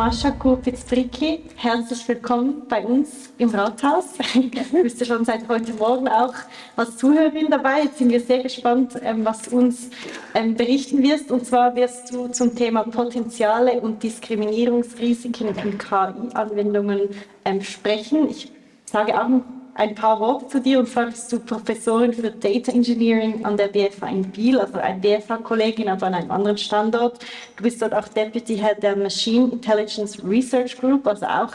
Mascha Kurpitz-Bricki. Herzlich willkommen bei uns im Rathaus. Du bist ja schon seit heute Morgen auch als Zuhörerin dabei. Jetzt sind wir sehr gespannt, ähm, was du uns ähm, berichten wirst. Und zwar wirst du zum Thema Potenziale und Diskriminierungsrisiken in KI-Anwendungen ähm, sprechen. Ich sage auch ein paar Worte zu dir. Und zwar bist du Professorin für Data Engineering an der BFA in Biel, also eine BFA-Kollegin, aber an einem anderen Standort. Du bist dort auch Deputy Head der Machine Intelligence Research Group, also auch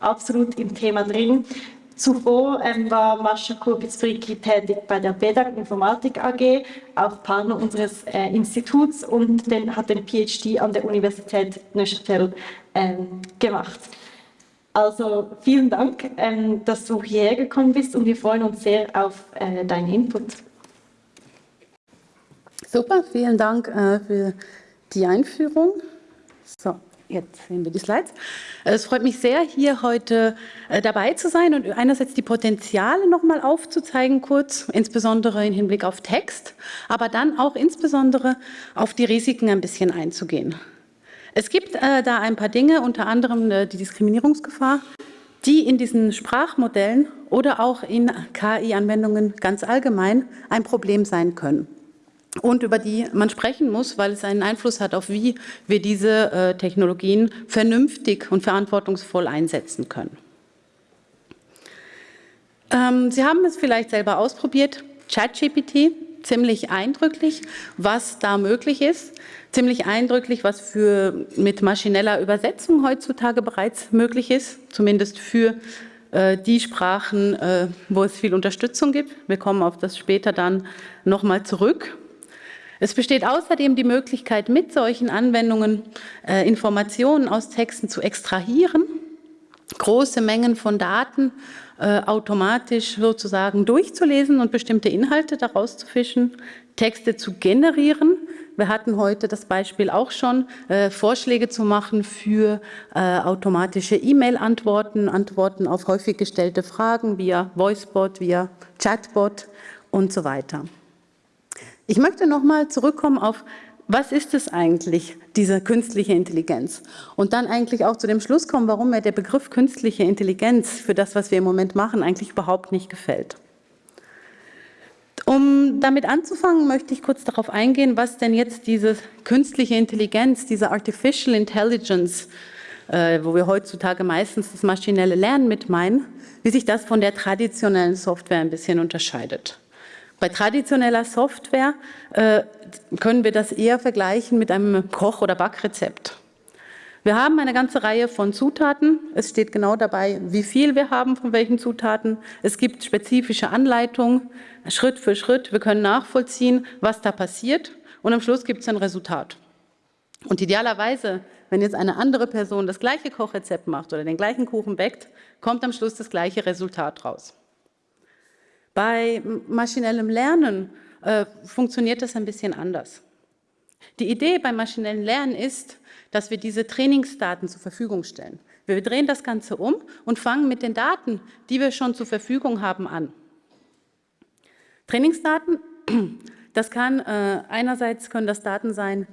absolut im Thema drin. Zuvor ähm, war Mascha Kurbitz-Fricki tätig bei der BEDAG Informatik AG, auch Partner unseres äh, Instituts und den, hat den PhD an der Universität Neuchâtel ähm, gemacht. Also vielen Dank, ähm, dass du hierher gekommen bist und wir freuen uns sehr auf äh, deinen Input. Super, vielen Dank äh, für die Einführung. So, jetzt sehen wir die Slides. Es freut mich sehr, hier heute äh, dabei zu sein und einerseits die Potenziale nochmal aufzuzeigen kurz, insbesondere im Hinblick auf Text, aber dann auch insbesondere auf die Risiken ein bisschen einzugehen. Es gibt äh, da ein paar Dinge, unter anderem äh, die Diskriminierungsgefahr, die in diesen Sprachmodellen oder auch in KI-Anwendungen ganz allgemein ein Problem sein können und über die man sprechen muss, weil es einen Einfluss hat auf wie wir diese äh, Technologien vernünftig und verantwortungsvoll einsetzen können. Ähm, Sie haben es vielleicht selber ausprobiert, ChatGPT, ziemlich eindrücklich, was da möglich ist ziemlich eindrücklich, was für, mit maschineller Übersetzung heutzutage bereits möglich ist, zumindest für äh, die Sprachen, äh, wo es viel Unterstützung gibt. Wir kommen auf das später dann nochmal zurück. Es besteht außerdem die Möglichkeit, mit solchen Anwendungen äh, Informationen aus Texten zu extrahieren, große Mengen von Daten äh, automatisch sozusagen durchzulesen und bestimmte Inhalte daraus zu fischen, Texte zu generieren, wir hatten heute das Beispiel auch schon, äh, Vorschläge zu machen für äh, automatische E-Mail-Antworten, Antworten auf häufig gestellte Fragen via Voicebot, via Chatbot und so weiter. Ich möchte nochmal zurückkommen auf, was ist es eigentlich, diese künstliche Intelligenz? Und dann eigentlich auch zu dem Schluss kommen, warum mir der Begriff künstliche Intelligenz für das, was wir im Moment machen, eigentlich überhaupt nicht gefällt. Um damit anzufangen, möchte ich kurz darauf eingehen, was denn jetzt diese künstliche Intelligenz, diese Artificial Intelligence, äh, wo wir heutzutage meistens das maschinelle Lernen mit meinen, wie sich das von der traditionellen Software ein bisschen unterscheidet. Bei traditioneller Software äh, können wir das eher vergleichen mit einem Koch- oder Backrezept. Wir haben eine ganze Reihe von Zutaten. Es steht genau dabei, wie viel wir haben von welchen Zutaten. Es gibt spezifische Anleitungen, Schritt für Schritt. Wir können nachvollziehen, was da passiert. Und am Schluss gibt es ein Resultat. Und idealerweise, wenn jetzt eine andere Person das gleiche Kochrezept macht oder den gleichen Kuchen backt, kommt am Schluss das gleiche Resultat raus. Bei maschinellem Lernen äh, funktioniert das ein bisschen anders. Die Idee beim maschinellen Lernen ist, dass wir diese Trainingsdaten zur Verfügung stellen. Wir drehen das Ganze um und fangen mit den Daten, die wir schon zur Verfügung haben, an. Trainingsdaten, das kann äh, einerseits können das Daten sein,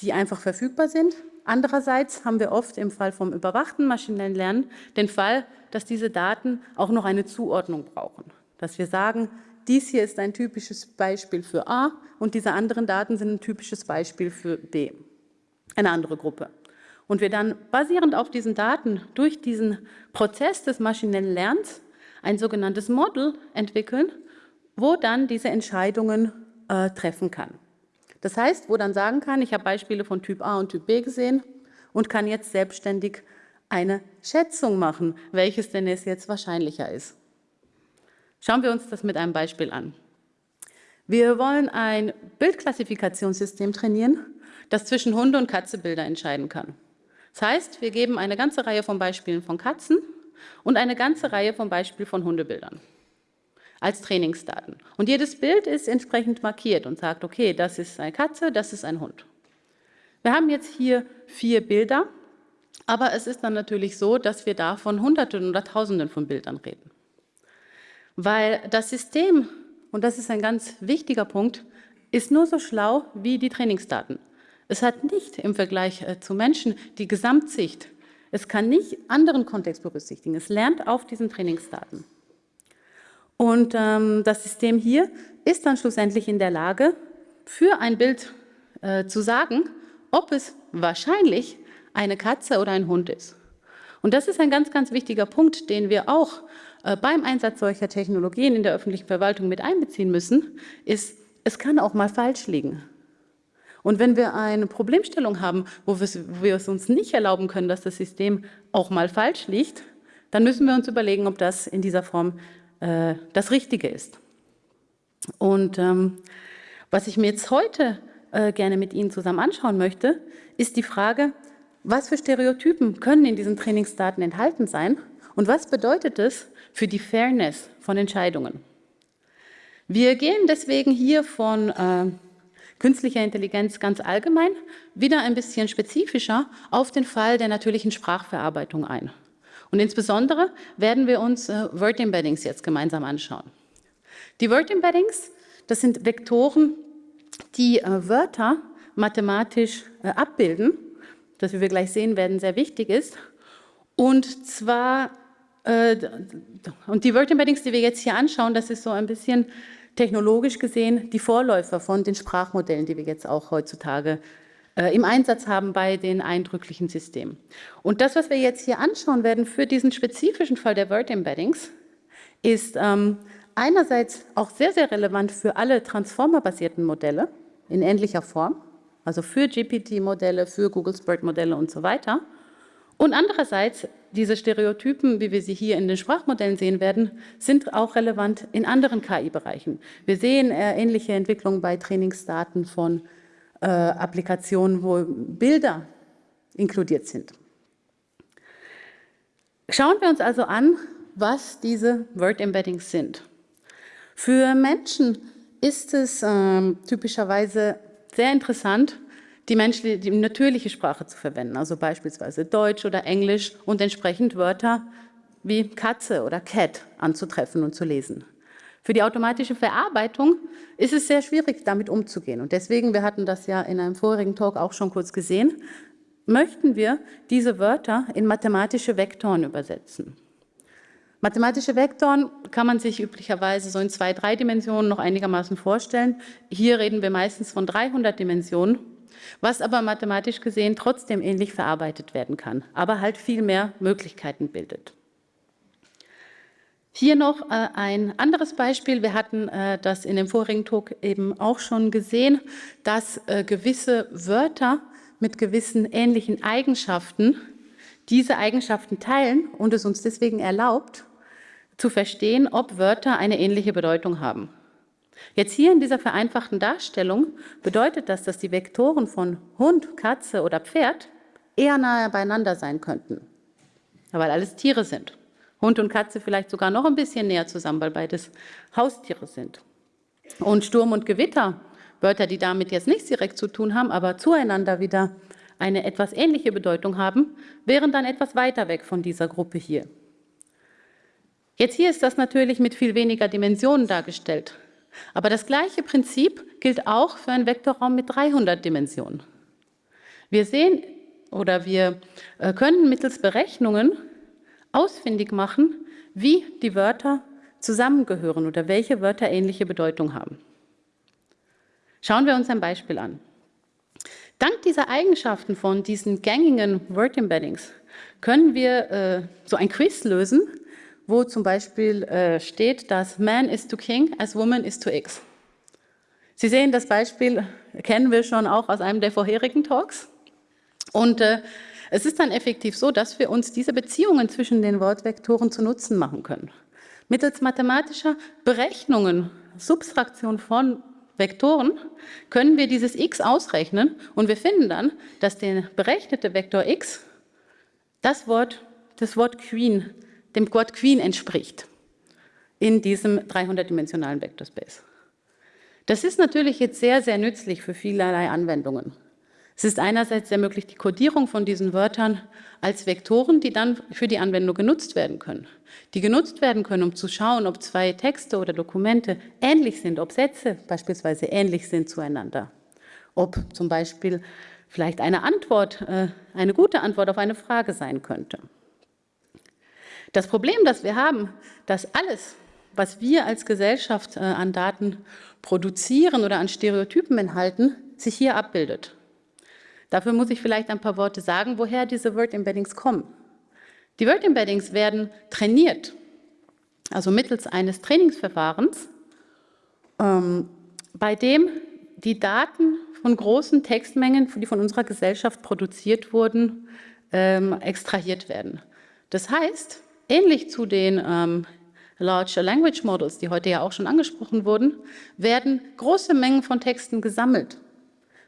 die einfach verfügbar sind. Andererseits haben wir oft im Fall vom überwachten maschinellen Lernen den Fall, dass diese Daten auch noch eine Zuordnung brauchen. Dass wir sagen, dies hier ist ein typisches Beispiel für A und diese anderen Daten sind ein typisches Beispiel für B eine andere Gruppe. Und wir dann basierend auf diesen Daten durch diesen Prozess des maschinellen Lernens ein sogenanntes Model entwickeln, wo dann diese Entscheidungen äh, treffen kann. Das heißt, wo dann sagen kann, ich habe Beispiele von Typ A und Typ B gesehen und kann jetzt selbstständig eine Schätzung machen, welches denn es jetzt wahrscheinlicher ist. Schauen wir uns das mit einem Beispiel an. Wir wollen ein Bildklassifikationssystem trainieren, das zwischen Hunde- und Katzebilder entscheiden kann. Das heißt, wir geben eine ganze Reihe von Beispielen von Katzen und eine ganze Reihe von Beispielen von Hundebildern als Trainingsdaten. Und jedes Bild ist entsprechend markiert und sagt, okay, das ist eine Katze, das ist ein Hund. Wir haben jetzt hier vier Bilder, aber es ist dann natürlich so, dass wir da von Hunderten oder Tausenden von Bildern reden. Weil das System, und das ist ein ganz wichtiger Punkt, ist nur so schlau wie die Trainingsdaten. Es hat nicht im Vergleich äh, zu Menschen die Gesamtsicht, Es kann nicht anderen Kontext berücksichtigen. Es lernt auf diesen Trainingsdaten. Und ähm, das System hier ist dann schlussendlich in der Lage, für ein Bild äh, zu sagen, ob es wahrscheinlich eine Katze oder ein Hund ist. Und das ist ein ganz, ganz wichtiger Punkt, den wir auch beim Einsatz solcher Technologien in der öffentlichen Verwaltung mit einbeziehen müssen, ist, es kann auch mal falsch liegen. Und wenn wir eine Problemstellung haben, wo wir es uns nicht erlauben können, dass das System auch mal falsch liegt, dann müssen wir uns überlegen, ob das in dieser Form äh, das Richtige ist. Und ähm, was ich mir jetzt heute äh, gerne mit Ihnen zusammen anschauen möchte, ist die Frage, was für Stereotypen können in diesen Trainingsdaten enthalten sein und was bedeutet es für die Fairness von Entscheidungen? Wir gehen deswegen hier von äh, künstlicher Intelligenz ganz allgemein wieder ein bisschen spezifischer auf den Fall der natürlichen Sprachverarbeitung ein. Und insbesondere werden wir uns äh, Word Embeddings jetzt gemeinsam anschauen. Die Word Embeddings, das sind Vektoren, die äh, Wörter mathematisch äh, abbilden das, wie wir gleich sehen werden, sehr wichtig ist. Und zwar, und die Word Embeddings, die wir jetzt hier anschauen, das ist so ein bisschen technologisch gesehen die Vorläufer von den Sprachmodellen, die wir jetzt auch heutzutage äh, im Einsatz haben bei den eindrücklichen Systemen. Und das, was wir jetzt hier anschauen werden für diesen spezifischen Fall der Word Embeddings, ist ähm, einerseits auch sehr, sehr relevant für alle Transformer-basierten Modelle in ähnlicher Form also für GPT-Modelle, für Google Spread-Modelle und so weiter. Und andererseits, diese Stereotypen, wie wir sie hier in den Sprachmodellen sehen werden, sind auch relevant in anderen KI-Bereichen. Wir sehen äh, ähnliche Entwicklungen bei Trainingsdaten von äh, Applikationen, wo Bilder inkludiert sind. Schauen wir uns also an, was diese Word-Embeddings sind. Für Menschen ist es äh, typischerweise sehr interessant, die, menschliche, die natürliche Sprache zu verwenden, also beispielsweise Deutsch oder Englisch und entsprechend Wörter wie Katze oder Cat anzutreffen und zu lesen. Für die automatische Verarbeitung ist es sehr schwierig, damit umzugehen. Und deswegen, wir hatten das ja in einem vorigen Talk auch schon kurz gesehen, möchten wir diese Wörter in mathematische Vektoren übersetzen. Mathematische Vektoren kann man sich üblicherweise so in zwei, drei Dimensionen noch einigermaßen vorstellen. Hier reden wir meistens von 300 Dimensionen, was aber mathematisch gesehen trotzdem ähnlich verarbeitet werden kann, aber halt viel mehr Möglichkeiten bildet. Hier noch äh, ein anderes Beispiel. Wir hatten äh, das in dem vorigen Talk eben auch schon gesehen, dass äh, gewisse Wörter mit gewissen ähnlichen Eigenschaften diese Eigenschaften teilen und es uns deswegen erlaubt, zu verstehen, ob Wörter eine ähnliche Bedeutung haben. Jetzt hier in dieser vereinfachten Darstellung bedeutet das, dass die Vektoren von Hund, Katze oder Pferd eher nahe beieinander sein könnten, weil alles Tiere sind. Hund und Katze vielleicht sogar noch ein bisschen näher zusammen, weil beides Haustiere sind. Und Sturm und Gewitter, Wörter, die damit jetzt nichts direkt zu tun haben, aber zueinander wieder eine etwas ähnliche Bedeutung haben, wären dann etwas weiter weg von dieser Gruppe hier. Jetzt hier ist das natürlich mit viel weniger Dimensionen dargestellt. Aber das gleiche Prinzip gilt auch für einen Vektorraum mit 300 Dimensionen. Wir sehen oder wir äh, können mittels Berechnungen ausfindig machen, wie die Wörter zusammengehören oder welche Wörter ähnliche Bedeutung haben. Schauen wir uns ein Beispiel an. Dank dieser Eigenschaften von diesen gängigen Word Embeddings können wir äh, so ein Quiz lösen, wo zum Beispiel äh, steht, dass Man is to King as Woman is to X. Sie sehen, das Beispiel kennen wir schon auch aus einem der vorherigen Talks. Und äh, es ist dann effektiv so, dass wir uns diese Beziehungen zwischen den Wortvektoren zu Nutzen machen können. Mittels mathematischer Berechnungen, Subtraktion von Vektoren, können wir dieses x ausrechnen und wir finden dann, dass der berechnete Vektor x das Wort, das Wort Queen dem Quad Queen entspricht in diesem 300-dimensionalen Vektorspace. Das ist natürlich jetzt sehr, sehr nützlich für vielerlei Anwendungen. Es ist einerseits ermöglicht die Codierung von diesen Wörtern als Vektoren, die dann für die Anwendung genutzt werden können. Die genutzt werden können, um zu schauen, ob zwei Texte oder Dokumente ähnlich sind, ob Sätze beispielsweise ähnlich sind zueinander. Ob zum Beispiel vielleicht eine Antwort, äh, eine gute Antwort auf eine Frage sein könnte. Das Problem, das wir haben, dass alles, was wir als Gesellschaft äh, an Daten produzieren oder an Stereotypen enthalten, sich hier abbildet. Dafür muss ich vielleicht ein paar Worte sagen, woher diese Word Embeddings kommen. Die Word Embeddings werden trainiert, also mittels eines Trainingsverfahrens, ähm, bei dem die Daten von großen Textmengen, die von unserer Gesellschaft produziert wurden, ähm, extrahiert werden. Das heißt, ähnlich zu den ähm, Large Language Models, die heute ja auch schon angesprochen wurden, werden große Mengen von Texten gesammelt,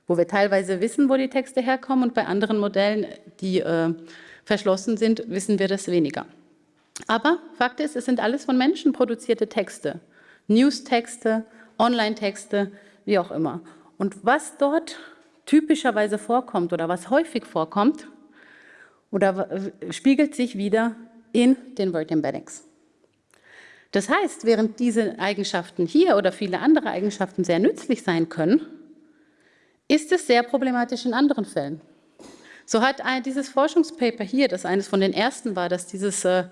wo wir teilweise wissen, wo die Texte herkommen und bei anderen Modellen, die äh, verschlossen sind, wissen wir das weniger. Aber Fakt ist, es sind alles von Menschen produzierte Texte, News-Texte, Online-Texte, wie auch immer. Und was dort typischerweise vorkommt oder was häufig vorkommt, oder spiegelt sich wieder in den Word Embeddings. Das heißt, während diese Eigenschaften hier oder viele andere Eigenschaften sehr nützlich sein können, ist es sehr problematisch in anderen Fällen. So hat dieses Forschungspaper hier, das eines von den ersten war, das dieses äh,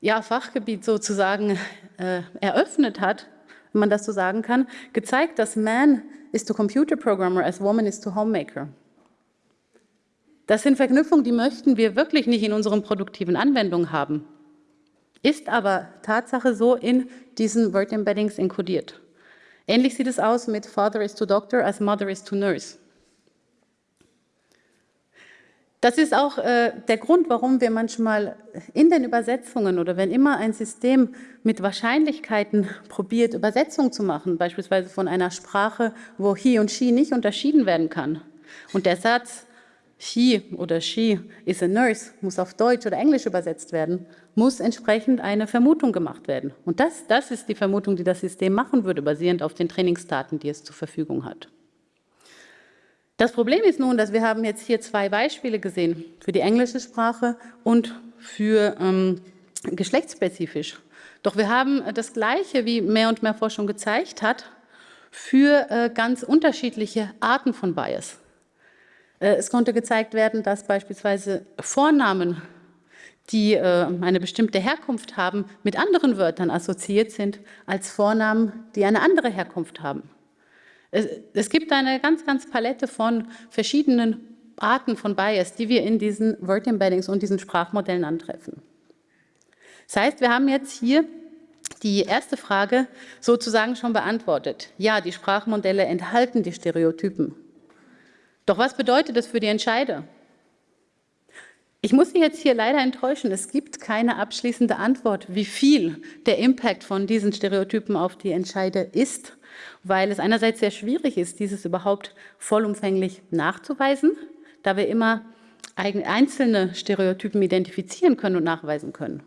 ja, Fachgebiet sozusagen äh, eröffnet hat, wenn man das so sagen kann, gezeigt, dass man is to computer programmer as woman is to homemaker. Das sind Verknüpfungen, die möchten wir wirklich nicht in unseren produktiven Anwendungen haben. Ist aber Tatsache so in diesen Word Embeddings inkodiert. Ähnlich sieht es aus mit Father is to Doctor as Mother is to Nurse. Das ist auch äh, der Grund, warum wir manchmal in den Übersetzungen oder wenn immer ein System mit Wahrscheinlichkeiten probiert, Übersetzungen zu machen, beispielsweise von einer Sprache, wo he und she nicht unterschieden werden kann. Und der Satz he oder she is a nurse muss auf Deutsch oder Englisch übersetzt werden, muss entsprechend eine Vermutung gemacht werden. Und das, das ist die Vermutung, die das System machen würde, basierend auf den Trainingsdaten, die es zur Verfügung hat. Das Problem ist nun, dass wir haben jetzt hier zwei Beispiele gesehen, für die englische Sprache und für ähm, geschlechtsspezifisch. Doch wir haben das Gleiche, wie mehr und mehr Forschung gezeigt hat, für äh, ganz unterschiedliche Arten von Bias. Äh, es konnte gezeigt werden, dass beispielsweise Vornamen, die äh, eine bestimmte Herkunft haben, mit anderen Wörtern assoziiert sind als Vornamen, die eine andere Herkunft haben. Es gibt eine ganz, ganz Palette von verschiedenen Arten von Bias, die wir in diesen Word Embeddings und diesen Sprachmodellen antreffen. Das heißt, wir haben jetzt hier die erste Frage sozusagen schon beantwortet. Ja, die Sprachmodelle enthalten die Stereotypen. Doch was bedeutet das für die Entscheider? Ich muss Sie jetzt hier leider enttäuschen, es gibt keine abschließende Antwort, wie viel der Impact von diesen Stereotypen auf die Entscheider ist, weil es einerseits sehr schwierig ist, dieses überhaupt vollumfänglich nachzuweisen, da wir immer einzelne Stereotypen identifizieren können und nachweisen können.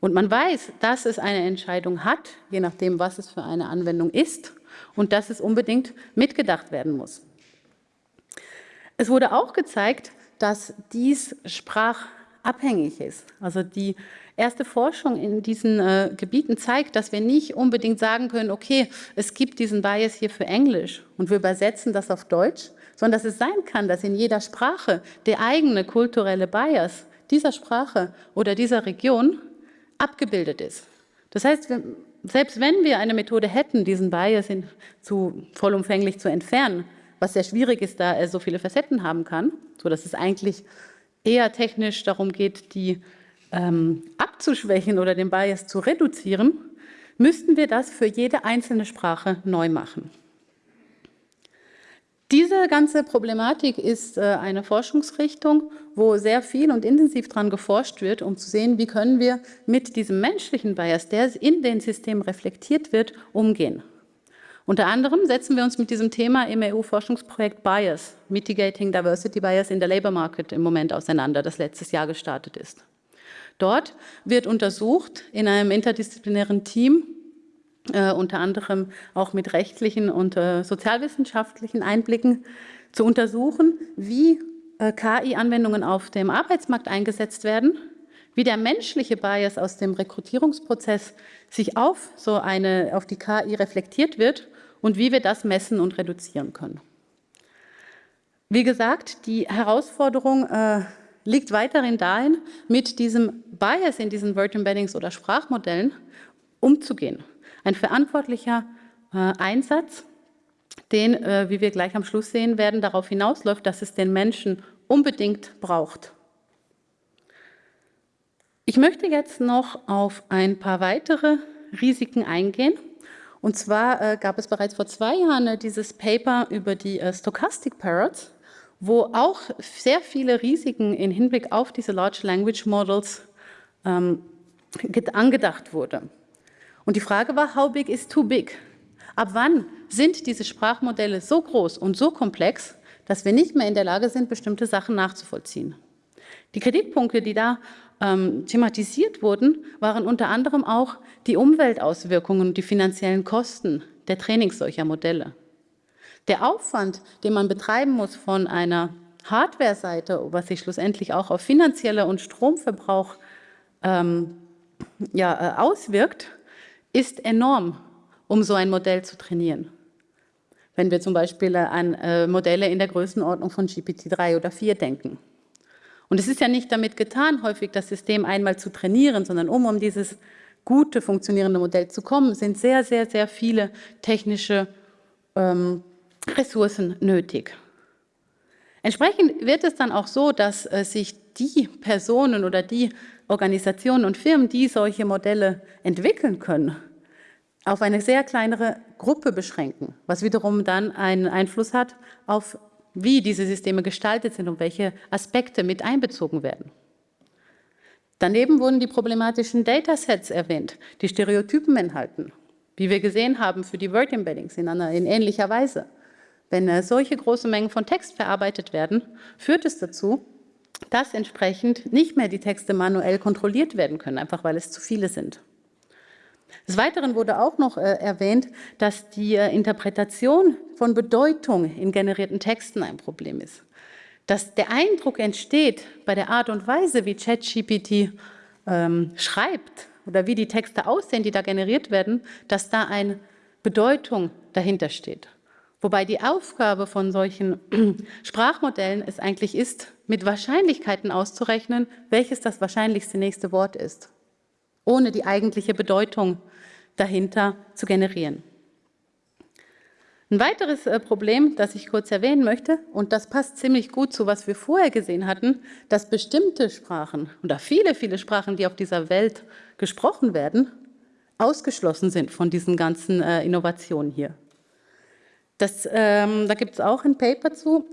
Und man weiß, dass es eine Entscheidung hat, je nachdem, was es für eine Anwendung ist, und dass es unbedingt mitgedacht werden muss. Es wurde auch gezeigt, dass dies sprachabhängig ist. Also die erste Forschung in diesen äh, Gebieten zeigt, dass wir nicht unbedingt sagen können, okay, es gibt diesen Bias hier für Englisch und wir übersetzen das auf Deutsch, sondern dass es sein kann, dass in jeder Sprache der eigene kulturelle Bias dieser Sprache oder dieser Region abgebildet ist. Das heißt, wir, selbst wenn wir eine Methode hätten, diesen Bias in, zu, vollumfänglich zu entfernen, was sehr schwierig ist, da er so viele Facetten haben kann, sodass es eigentlich eher technisch darum geht, die ähm, abzuschwächen oder den Bias zu reduzieren, müssten wir das für jede einzelne Sprache neu machen. Diese ganze Problematik ist äh, eine Forschungsrichtung, wo sehr viel und intensiv daran geforscht wird, um zu sehen, wie können wir mit diesem menschlichen Bias, der in den Systemen reflektiert wird, umgehen. Unter anderem setzen wir uns mit diesem Thema im EU-Forschungsprojekt BIAS, Mitigating Diversity Bias in the Labour Market, im Moment auseinander, das letztes Jahr gestartet ist. Dort wird untersucht in einem interdisziplinären Team, äh, unter anderem auch mit rechtlichen und äh, sozialwissenschaftlichen Einblicken, zu untersuchen, wie äh, KI-Anwendungen auf dem Arbeitsmarkt eingesetzt werden, wie der menschliche Bias aus dem Rekrutierungsprozess sich auf so eine, auf die KI reflektiert wird und wie wir das messen und reduzieren können. Wie gesagt, die Herausforderung äh, liegt weiterhin darin, mit diesem Bias in diesen Word Embeddings oder Sprachmodellen umzugehen. Ein verantwortlicher äh, Einsatz, den, äh, wie wir gleich am Schluss sehen werden, darauf hinausläuft, dass es den Menschen unbedingt braucht. Ich möchte jetzt noch auf ein paar weitere Risiken eingehen. Und zwar äh, gab es bereits vor zwei Jahren äh, dieses Paper über die äh, Stochastic Parrots, wo auch sehr viele Risiken im Hinblick auf diese Large Language Models ähm, angedacht wurde. Und die Frage war, how big is too big? Ab wann sind diese Sprachmodelle so groß und so komplex, dass wir nicht mehr in der Lage sind, bestimmte Sachen nachzuvollziehen? Die Kritikpunkte, die da ähm, thematisiert wurden, waren unter anderem auch die Umweltauswirkungen und die finanziellen Kosten der Trainings solcher Modelle. Der Aufwand, den man betreiben muss von einer Hardware-Seite, was sich schlussendlich auch auf finanzieller und Stromverbrauch ähm, ja, äh, auswirkt, ist enorm, um so ein Modell zu trainieren. Wenn wir zum Beispiel an äh, Modelle in der Größenordnung von GPT-3 oder 4 denken. Und es ist ja nicht damit getan, häufig das System einmal zu trainieren, sondern um um dieses gute, funktionierende Modell zu kommen, sind sehr, sehr, sehr viele technische ähm, Ressourcen nötig. Entsprechend wird es dann auch so, dass äh, sich die Personen oder die Organisationen und Firmen, die solche Modelle entwickeln können, auf eine sehr kleinere Gruppe beschränken, was wiederum dann einen Einfluss hat auf wie diese Systeme gestaltet sind und welche Aspekte mit einbezogen werden. Daneben wurden die problematischen Datasets erwähnt, die Stereotypen enthalten, wie wir gesehen haben für die Word Embeddings in, in ähnlicher Weise. Wenn äh, solche große Mengen von Text verarbeitet werden, führt es dazu, dass entsprechend nicht mehr die Texte manuell kontrolliert werden können, einfach weil es zu viele sind. Des Weiteren wurde auch noch äh, erwähnt, dass die äh, Interpretation von Bedeutung in generierten Texten ein Problem ist. Dass der Eindruck entsteht bei der Art und Weise, wie ChatGPT ähm, schreibt oder wie die Texte aussehen, die da generiert werden, dass da eine Bedeutung dahinter steht. Wobei die Aufgabe von solchen Sprachmodellen es eigentlich ist, mit Wahrscheinlichkeiten auszurechnen, welches das wahrscheinlichste nächste Wort ist, ohne die eigentliche Bedeutung dahinter zu generieren. Ein weiteres äh, Problem, das ich kurz erwähnen möchte, und das passt ziemlich gut zu, was wir vorher gesehen hatten, dass bestimmte Sprachen oder viele, viele Sprachen, die auf dieser Welt gesprochen werden, ausgeschlossen sind von diesen ganzen äh, Innovationen hier. Das, ähm, da gibt es auch ein Paper zu,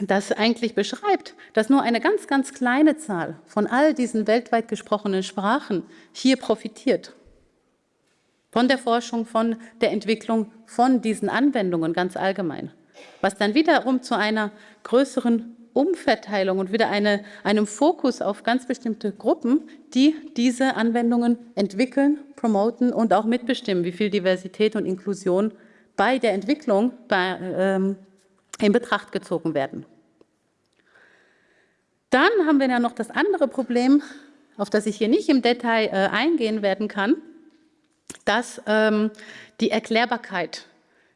das eigentlich beschreibt, dass nur eine ganz, ganz kleine Zahl von all diesen weltweit gesprochenen Sprachen hier profitiert von der Forschung, von der Entwicklung von diesen Anwendungen ganz allgemein. Was dann wiederum zu einer größeren Umverteilung und wieder eine, einem Fokus auf ganz bestimmte Gruppen, die diese Anwendungen entwickeln, promoten und auch mitbestimmen, wie viel Diversität und Inklusion bei der Entwicklung bei, ähm, in Betracht gezogen werden. Dann haben wir ja noch das andere Problem, auf das ich hier nicht im Detail äh, eingehen werden kann, dass ähm, die Erklärbarkeit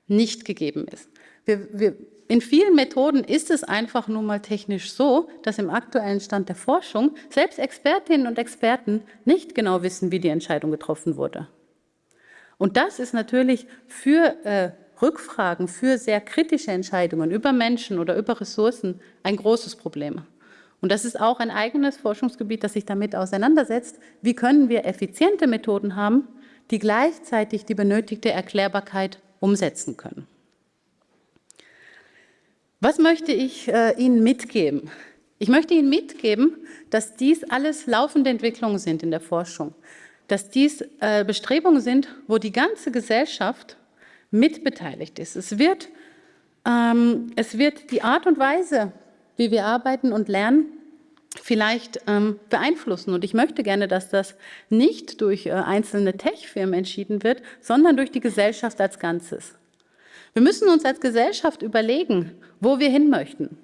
nicht gegeben ist. Wir, wir, in vielen Methoden ist es einfach nur mal technisch so, dass im aktuellen Stand der Forschung selbst Expertinnen und Experten nicht genau wissen, wie die Entscheidung getroffen wurde. Und das ist natürlich für äh, Rückfragen, für sehr kritische Entscheidungen über Menschen oder über Ressourcen ein großes Problem. Und das ist auch ein eigenes Forschungsgebiet, das sich damit auseinandersetzt. Wie können wir effiziente Methoden haben, die gleichzeitig die benötigte Erklärbarkeit umsetzen können. Was möchte ich äh, Ihnen mitgeben? Ich möchte Ihnen mitgeben, dass dies alles laufende Entwicklungen sind in der Forschung, dass dies äh, Bestrebungen sind, wo die ganze Gesellschaft mitbeteiligt ist. Es wird, ähm, es wird die Art und Weise, wie wir arbeiten und lernen, vielleicht ähm, beeinflussen. Und ich möchte gerne, dass das nicht durch äh, einzelne Tech-Firmen entschieden wird, sondern durch die Gesellschaft als Ganzes. Wir müssen uns als Gesellschaft überlegen, wo wir hin möchten.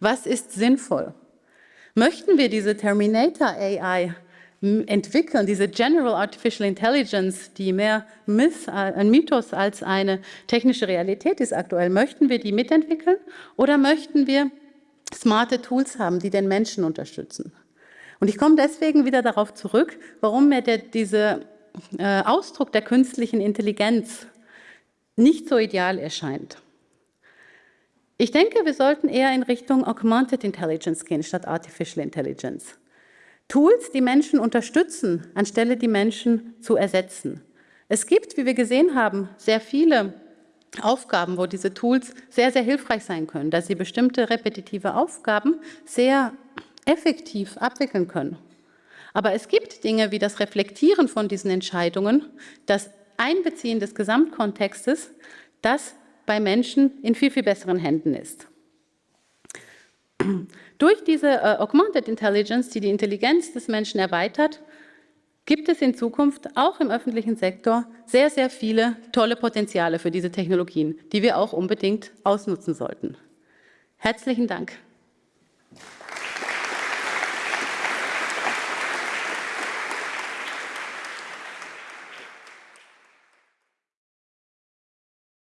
Was ist sinnvoll? Möchten wir diese Terminator AI entwickeln, diese General Artificial Intelligence, die mehr Myth, äh, ein Mythos als eine technische Realität ist aktuell, möchten wir die mitentwickeln oder möchten wir smarte Tools haben, die den Menschen unterstützen. Und ich komme deswegen wieder darauf zurück, warum mir der, dieser äh, Ausdruck der künstlichen Intelligenz nicht so ideal erscheint. Ich denke, wir sollten eher in Richtung Augmented Intelligence gehen statt Artificial Intelligence. Tools, die Menschen unterstützen, anstelle die Menschen zu ersetzen. Es gibt, wie wir gesehen haben, sehr viele Aufgaben, wo diese Tools sehr, sehr hilfreich sein können, dass sie bestimmte repetitive Aufgaben sehr effektiv abwickeln können. Aber es gibt Dinge wie das Reflektieren von diesen Entscheidungen, das Einbeziehen des Gesamtkontextes, das bei Menschen in viel, viel besseren Händen ist. Durch diese äh, Augmented Intelligence, die die Intelligenz des Menschen erweitert, gibt es in Zukunft auch im öffentlichen Sektor sehr, sehr viele tolle Potenziale für diese Technologien, die wir auch unbedingt ausnutzen sollten. Herzlichen Dank.